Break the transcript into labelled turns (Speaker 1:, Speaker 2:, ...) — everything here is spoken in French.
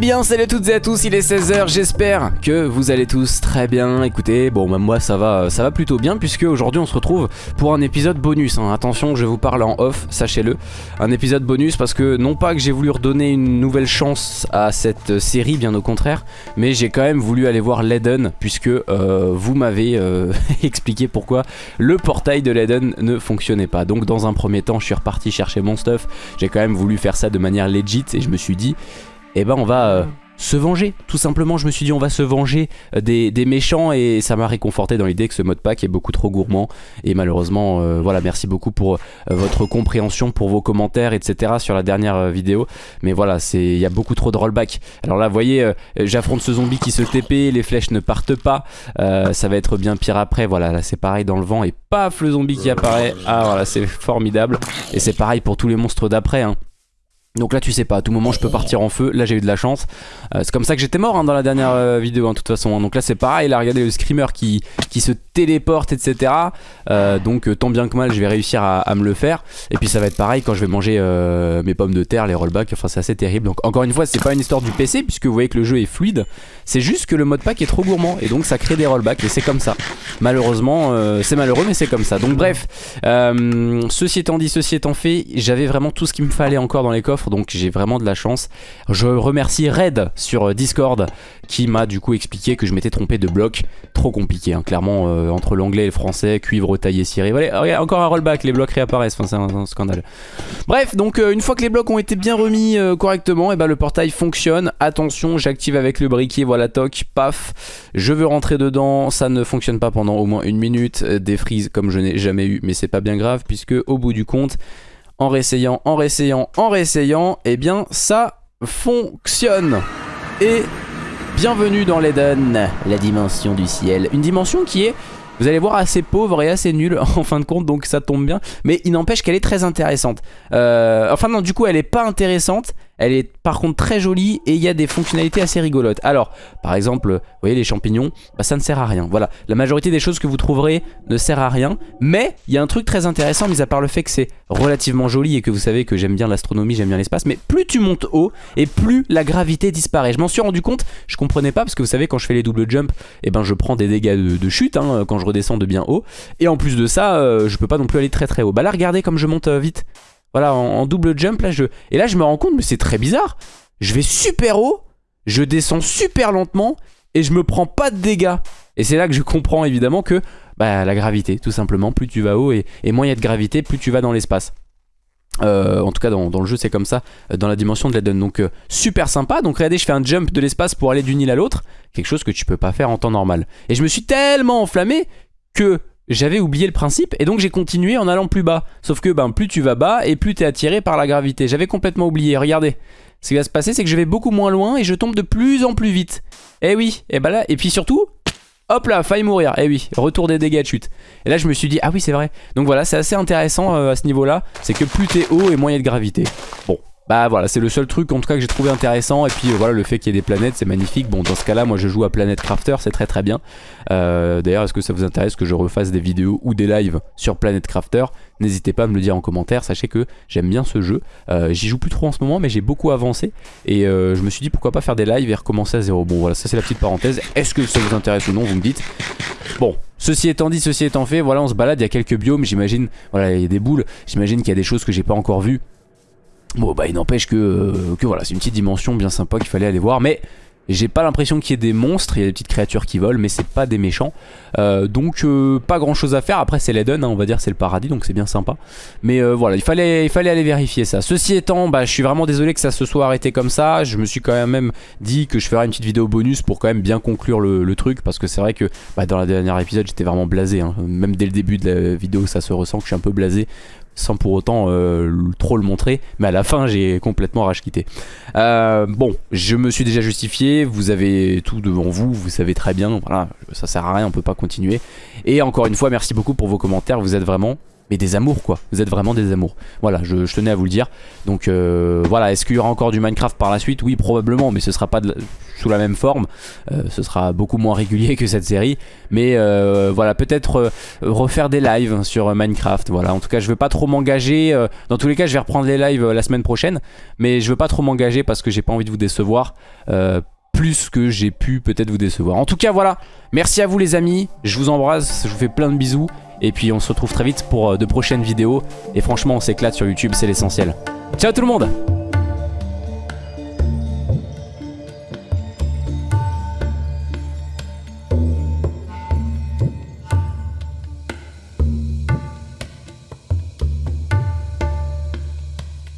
Speaker 1: bien salut à toutes et à tous, il est 16h, j'espère que vous allez tous très bien. Écoutez, bon même moi ça va, ça va plutôt bien puisque aujourd'hui on se retrouve pour un épisode bonus hein. Attention je vous parle en off, sachez-le. Un épisode bonus parce que non pas que j'ai voulu redonner une nouvelle chance à cette série, bien au contraire Mais j'ai quand même voulu aller voir l'Eden puisque euh, vous m'avez euh, expliqué pourquoi le portail de l'Eden ne fonctionnait pas. Donc dans un premier temps je suis reparti chercher mon stuff. J'ai quand même voulu faire ça de manière legit et je me suis dit et eh ben on va euh, se venger. Tout simplement, je me suis dit on va se venger euh, des, méchants et ça m'a réconforté dans l'idée que ce mode pack est beaucoup trop gourmand. Et malheureusement, euh, voilà, merci beaucoup pour votre compréhension, pour vos commentaires, etc. sur la dernière vidéo. Mais voilà, il y a beaucoup trop de rollback. Alors là, vous voyez, j'affronte ce zombie qui se TP, les flèches ne partent pas. ça va être bien pire après. Voilà, là c'est pareil dans le vent et paf, le zombie qui apparaît. Ah voilà, c'est formidable. Et c'est pareil pour tous les monstres d'après. Hein. Donc là tu sais pas, à tout moment je peux partir en feu, là j'ai eu de la chance. Euh, C'est comme ça que j'étais mort hein, dans la dernière euh, vidéo de toute façon hein. Donc là c'est pareil, là regardez le screamer qui, qui se téléporte etc euh, Donc tant bien que mal je vais réussir à, me le faire. Et puis ça va être pareil quand je vais manger mes pommes de terre, les rollbacks, enfin c'est assez terrible. Donc encore une fois c'est pas une histoire du PC puisque vous voyez que le jeu est fluide. C'est juste que le mode pack est trop gourmand. Et donc ça crée des rollbacks. Et c'est comme ça. Malheureusement c'est malheureux mais c'est comme ça. Donc bref, ceci étant dit, ceci étant fait, j'avais vraiment tout ce qu'il me fallait encore dans les coffres donc j'ai vraiment de la chance. Je remercie Red sur euh, Discord qui m'a du coup expliqué que je m'étais trompé de bloc. Trop compliqué, hein. clairement, euh, entre l'anglais et le français, cuivre taillé ciré. Voilà, encore un rollback, les blocs réapparaissent, c'est un, scandale. Bref, donc euh, une fois que les blocs ont été bien remis correctement, et eh ben, le portail fonctionne. Attention, j'active avec le briquet, voilà, toc, paf. Je veux rentrer dedans, ça ne fonctionne pas pendant au moins une minute. Des frises comme je n'ai jamais eu, mais c'est pas bien grave, puisque au bout du compte, en réessayant, en réessayant, en réessayant, eh bien ça fonctionne. Et bienvenue dans l'Eden, la dimension du ciel. Une dimension qui est, vous allez voir, assez pauvre et assez nulle en fin de compte, donc ça tombe bien. Mais il n'empêche qu'elle est très intéressante. Euh, enfin non, du coup elle est pas intéressante, elle est par contre très jolie et il y a des fonctionnalités assez rigolotes. Alors, par exemple, vous voyez les champignons, bah, ça ne sert à rien. Voilà, la majorité des choses que vous trouverez ne sert à rien. Mais il y a un truc très intéressant, mis à part le fait que c'est relativement joli et que vous savez que j'aime bien l'astronomie, j'aime bien l'espace. Mais plus tu montes haut et plus la gravité disparaît. Je m'en suis rendu compte, je comprenais pas parce que vous savez quand je fais les double jump, et eh ben je prends des dégâts de, chute hein, quand je redescends de bien haut. Et en plus de ça, euh, je peux pas non plus aller très très haut. Bah là regardez comme je monte euh, vite. Voilà, en, double jump, là, je... Et là, je me rends compte, mais c'est très bizarre. Je vais super haut, je descends super lentement, et je me prends pas de dégâts. Et c'est là que je comprends, évidemment, que bah, la gravité, tout simplement. Plus tu vas haut, et, moins il y a de gravité, plus tu vas dans l'espace. Euh, en tout cas dans, le jeu c'est comme ça dans la dimension de l'Eden donc euh, super sympa donc regardez je fais un jump de l'espace pour aller d'une île à l'autre quelque chose que tu peux pas faire en temps normal et je me suis tellement enflammé que j'avais oublié le principe et donc j'ai continué en allant plus bas. Sauf que ben, plus tu vas bas et plus tu es attiré par la gravité. J'avais complètement oublié, regardez. Ce qui va se passer c'est que je vais beaucoup moins loin et je tombe de plus en plus vite. Eh oui, et ben là, et puis surtout, hop là, faille mourir. Eh oui, retour des dégâts de chute. Et là je me suis dit, ah oui c'est vrai. Donc voilà, c'est assez intéressant euh, à ce niveau là. C'est que plus t'es haut et moins il y a de gravité. Bon, bah voilà, c'est le seul truc en tout cas que j'ai trouvé intéressant. Et puis euh, voilà, le fait qu'il y ait des planètes, c'est magnifique. Bon, dans ce cas-là, moi je joue à Planet Crafter, c'est très très bien. Euh, d'ailleurs, est-ce que ça vous intéresse que je refasse des vidéos ou des lives sur Planet Crafter? N'hésitez pas à me le dire en commentaire. Sachez que j'aime bien ce jeu. Euh, j'y joue plus trop en ce moment, mais j'ai beaucoup avancé. Et je me suis dit pourquoi pas faire des lives et recommencer à zéro. Bon, voilà, ça c'est la petite parenthèse. Est-ce que ça vous intéresse ou non Vous me dites. Bon, Ceci étant dit, ceci étant fait, voilà, on se balade, il y a quelques biomes, j'imagine, voilà, il y a des boules, j'imagine qu'il y a des choses que j'ai pas encore vues. Bon bah il n'empêche que, euh, que voilà c'est une petite dimension bien sympa qu'il fallait aller voir mais j'ai pas l'impression qu'il y ait des monstres, il y a des petites créatures qui volent mais c'est pas des méchants. Euh, Donc euh, pas grand chose à faire, après c'est l'Eden hein, on va dire c'est le paradis donc c'est bien sympa. Mais voilà il fallait, il fallait aller vérifier ça. Ceci étant bah je suis vraiment désolé que ça se soit arrêté comme ça. Je me suis quand même dit que je ferais une petite vidéo bonus pour quand même bien conclure le, truc Parce que c'est vrai que bah, dans la dernière épisode j'étais vraiment blasé hein. Même dès le début de la vidéo ça se ressent que je suis un peu blasé sans pour autant euh, trop le montrer. Mais à la fin, j'ai complètement rage. Euh, bon, je me suis déjà justifié. Vous avez tout devant vous. Vous savez très bien. Voilà, ça sert à rien. On peut pas continuer. Et encore une fois, merci beaucoup pour vos commentaires. Vous êtes vraiment mais des amours quoi. Vous êtes vraiment des amours. Voilà, je, tenais à vous le dire. Donc euh, voilà, est-ce qu'il y aura encore du Minecraft par la suite? Oui, probablement, mais ce sera pas sous la même forme. Euh, ce sera beaucoup moins régulier que cette série. Mais euh, voilà, peut-être refaire des lives sur Minecraft. Voilà, en tout cas, je veux pas trop m'engager. dans tous les cas, je vais reprendre les lives la semaine prochaine, mais je veux pas trop m'engager parce que j'ai pas envie de vous décevoir plus que j'ai pu peut-être vous décevoir. En tout cas, voilà. Merci à vous les amis. Je vous embrasse. Je vous fais plein de bisous. Et puis on se retrouve très vite pour euh, de prochaines vidéos. Et franchement, on s'éclate sur YouTube, c'est l'essentiel. Ciao tout le monde